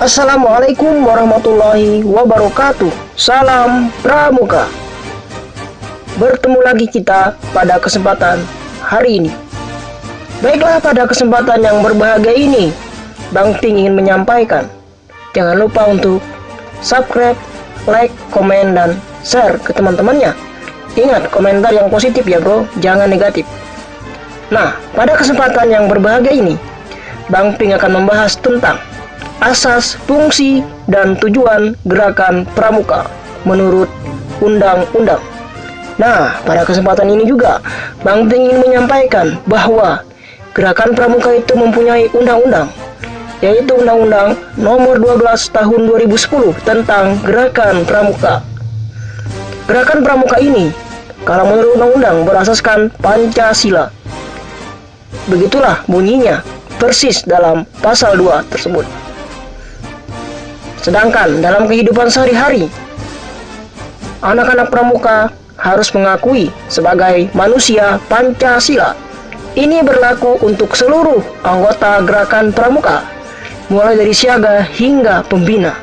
Assalamualaikum warahmatullahi wabarakatuh. Salam Pramuka. Bertemu lagi kita pada kesempatan hari ini. Baiklah pada kesempatan yang berbahagia ini Bang Ting ingin menyampaikan Jangan lupa untuk subscribe, like, komen, dan share ke teman-temannya. Ingat komentar yang positif ya bro, jangan negatif. Nah, pada kesempatan yang berbahagia ini Bang Ping akan membahas tentang asas, fungsi, dan tujuan gerakan pramuka menurut undang-undang. Nah, pada kesempatan ini juga Bang Ping ingin menyampaikan bahwa gerakan pramuka itu mempunyai undang-undang yaitu Undang-Undang Nomor 12 Tahun 2010 tentang Gerakan Pramuka. Gerakan Pramuka ini kalau menurut undang-undang berasaskan Pancasila. Begitulah bunyinya persis dalam pasal 2 tersebut. Sedangkan dalam kehidupan sehari-hari, anak-anak pramuka harus mengakui sebagai manusia Pancasila. Ini berlaku untuk seluruh anggota gerakan pramuka, mulai dari siaga hingga pembina.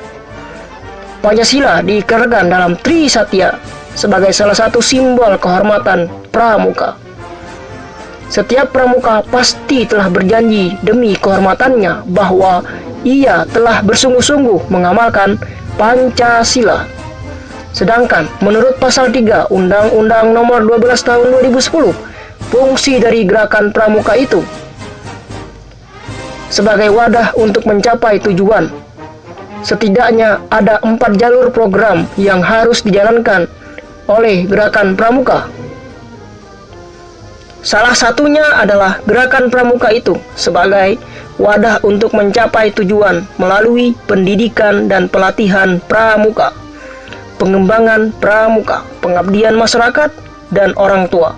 Pancasila diikrarkan dalam Tri Satya sebagai salah satu simbol kehormatan pramuka. Setiap pramuka pasti telah berjanji demi kehormatannya bahwa ia telah bersungguh-sungguh mengamalkan Pancasila. Sedangkan menurut pasal 3 Undang-Undang Nomor 12 Tahun 2010, fungsi dari gerakan pramuka itu sebagai wadah untuk mencapai tujuan. Setidaknya ada empat jalur program yang harus dijalankan oleh gerakan pramuka Salah satunya adalah gerakan pramuka itu sebagai wadah untuk mencapai tujuan melalui pendidikan dan pelatihan pramuka, pengembangan pramuka, pengabdian masyarakat dan orang tua,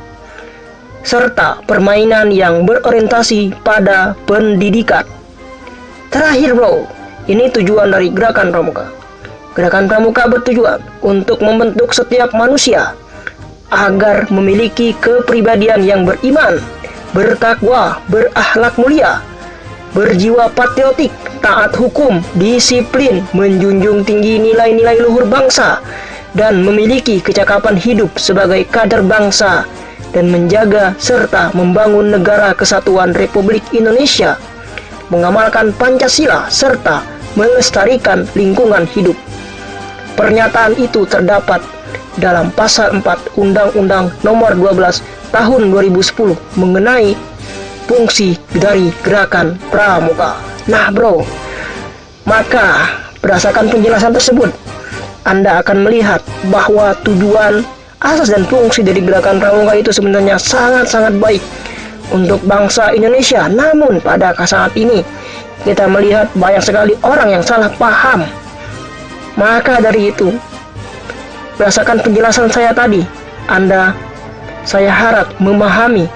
serta permainan yang berorientasi pada pendidikan. Terakhir bro, ini tujuan dari gerakan pramuka. Gerakan pramuka bertujuan untuk membentuk setiap manusia agar memiliki kepribadian yang beriman, bertakwa, berakhlak mulia, berjiwa patriotik, taat hukum, disiplin, menjunjung tinggi nilai-nilai luhur bangsa, dan memiliki kecakapan hidup sebagai kader bangsa dan menjaga serta membangun negara kesatuan Republik Indonesia, mengamalkan Pancasila serta melestarikan lingkungan hidup. Pernyataan itu terdapat dalam pasal 4 Undang-Undang Nomor 12 Tahun 2010 mengenai fungsi dari gerakan pramuka. Nah, bro, maka berdasarkan penjelasan tersebut, Anda akan melihat bahwa tujuan, asas dan fungsi dari gerakan pramuka itu sebenarnya sangat-sangat baik untuk bangsa Indonesia. Namun pada saat ini kita melihat banyak sekali orang yang salah paham. Maka dari itu, Berdasarkan penjelasan saya tadi, Anda saya harap memahami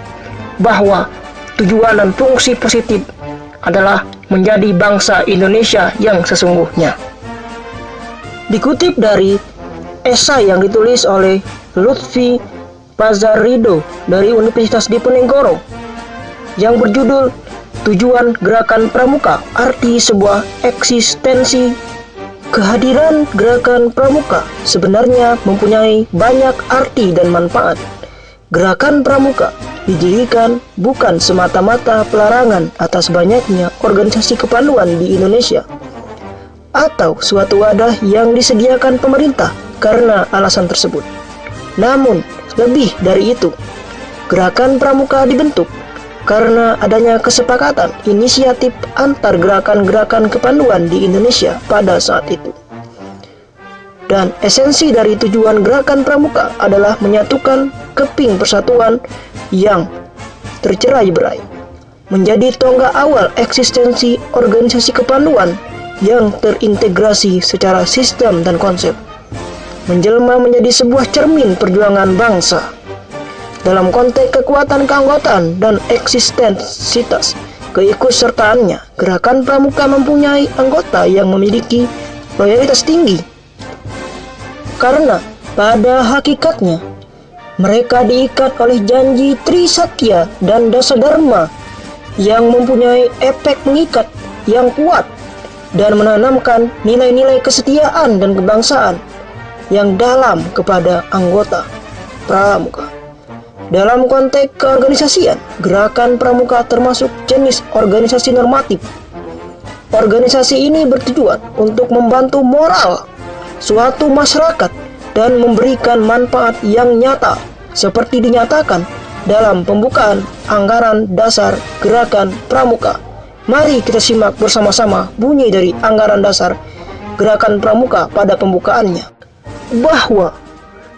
bahwa tujuan dan fungsi positif adalah menjadi bangsa Indonesia yang sesungguhnya. Dikutip dari esai yang ditulis oleh Lutfi Pazarido dari Universitas Diponegoro yang berjudul Tujuan Gerakan Pramuka, Arti Sebuah Eksistensi Kehadiran gerakan pramuka sebenarnya mempunyai banyak arti dan manfaat. Gerakan pramuka didirikan bukan semata-mata pelarangan atas banyaknya organisasi kepanduan di Indonesia atau suatu wadah yang disediakan pemerintah karena alasan tersebut. Namun, lebih dari itu, gerakan pramuka dibentuk karena adanya kesepakatan inisiatif antar gerakan-gerakan kepanduan di Indonesia pada saat itu. Dan esensi dari tujuan gerakan pramuka adalah menyatukan keping persatuan yang tercerai-berai, menjadi tonggak awal eksistensi organisasi kepanduan yang terintegrasi secara sistem dan konsep, menjelma menjadi sebuah cermin perjuangan bangsa dalam konteks kekuatan keanggotaan dan eksistensitas keikutsertaannya, gerakan pramuka mempunyai anggota yang memiliki loyalitas tinggi. Karena pada hakikatnya, mereka diikat oleh janji Trisatya dan Dasa Dharma yang mempunyai efek mengikat yang kuat dan menanamkan nilai-nilai kesetiaan dan kebangsaan yang dalam kepada anggota pramuka. Dalam konteks keorganisasian, gerakan pramuka termasuk jenis organisasi normatif. Organisasi ini bertujuan untuk membantu moral suatu masyarakat dan memberikan manfaat yang nyata seperti dinyatakan dalam pembukaan anggaran dasar gerakan pramuka. Mari kita simak bersama-sama bunyi dari anggaran dasar gerakan pramuka pada pembukaannya. Bahwa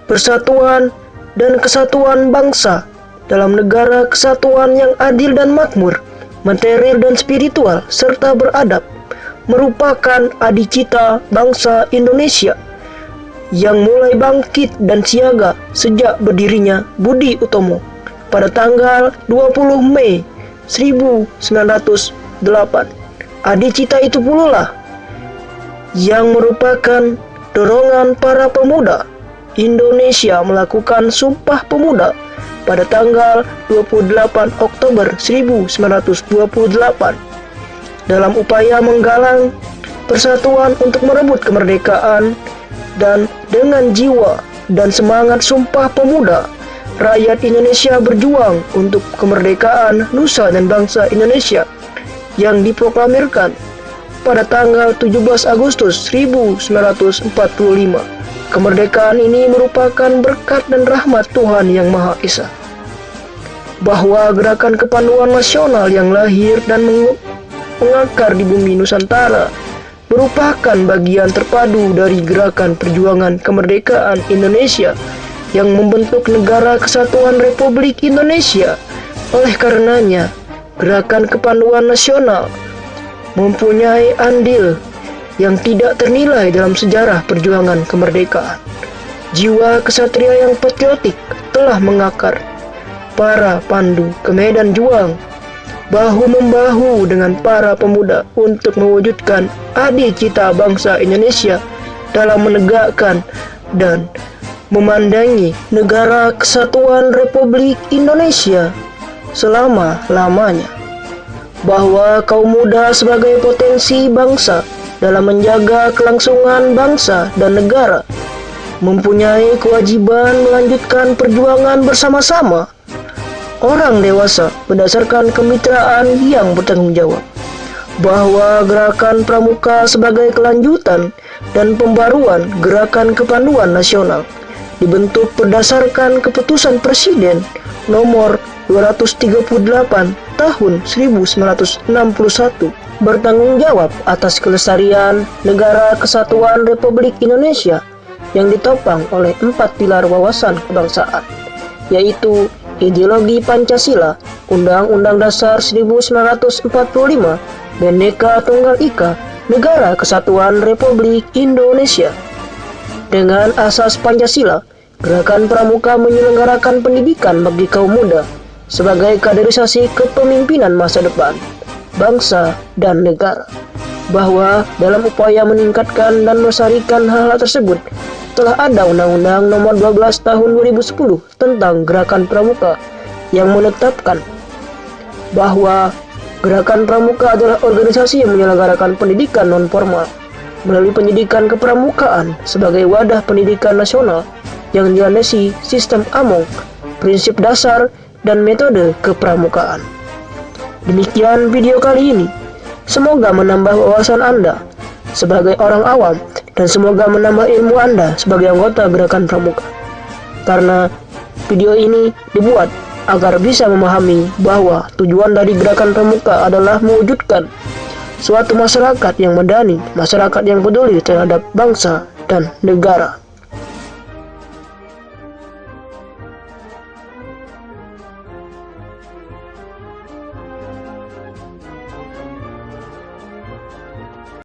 persatuan dan kesatuan bangsa dalam negara kesatuan yang adil dan makmur, material dan spiritual, serta beradab, merupakan adicita bangsa Indonesia yang mulai bangkit dan siaga sejak berdirinya Budi Utomo pada tanggal 20 Mei 1908. Adicita itu pula yang merupakan dorongan para pemuda Indonesia melakukan Sumpah Pemuda pada tanggal 28 Oktober 1928 dalam upaya menggalang persatuan untuk merebut kemerdekaan dan dengan jiwa dan semangat Sumpah Pemuda rakyat Indonesia berjuang untuk kemerdekaan nusa dan bangsa Indonesia yang diproklamirkan pada tanggal 17 Agustus 1945. Kemerdekaan ini merupakan berkat dan rahmat Tuhan Yang Maha Esa. Bahwa gerakan kepanduan nasional yang lahir dan mengakar di bumi Nusantara merupakan bagian terpadu dari gerakan perjuangan kemerdekaan Indonesia yang membentuk negara kesatuan Republik Indonesia. Oleh karenanya, gerakan kepanduan nasional mempunyai andil yang tidak ternilai dalam sejarah perjuangan kemerdekaan. Jiwa kesatria yang patriotik telah mengakar para pandu ke medan juang bahu-membahu dengan para pemuda untuk mewujudkan adi cita bangsa Indonesia dalam menegakkan dan memandangi negara kesatuan Republik Indonesia selama-lamanya. Bahwa kaum muda sebagai potensi bangsa dalam menjaga kelangsungan bangsa dan negara mempunyai kewajiban melanjutkan perjuangan bersama-sama orang dewasa berdasarkan kemitraan yang bertanggung jawab bahwa gerakan pramuka sebagai kelanjutan dan pembaruan gerakan kepanduan nasional dibentuk berdasarkan keputusan Presiden nomor 238 tahun 1961 bertanggung jawab atas kelestarian negara kesatuan Republik Indonesia yang ditopang oleh empat pilar wawasan kebangsaan yaitu ideologi Pancasila, Undang-Undang Dasar 1945, Bendeka Tunggal Ika, Negara Kesatuan Republik Indonesia. Dengan asas Pancasila, Gerakan Pramuka menyelenggarakan pendidikan bagi kaum muda sebagai kaderisasi kepemimpinan masa depan, bangsa, dan negara. Bahwa dalam upaya meningkatkan dan melestarikan hal-hal tersebut, telah ada Undang-Undang Nomor 12 Tahun 2010 tentang Gerakan Pramuka yang menetapkan bahwa Gerakan Pramuka adalah organisasi yang menyelenggarakan pendidikan non-formal melalui pendidikan kepramukaan sebagai wadah pendidikan nasional yang dilandasi sistem Among, prinsip dasar, dan metode kepramukaan. Demikian video kali ini. Semoga menambah wawasan Anda sebagai orang awam dan semoga menambah ilmu Anda sebagai anggota gerakan pramuka. Karena video ini dibuat agar bisa memahami bahwa tujuan dari gerakan pramuka adalah mewujudkan suatu masyarakat yang medani, masyarakat yang peduli terhadap bangsa dan negara.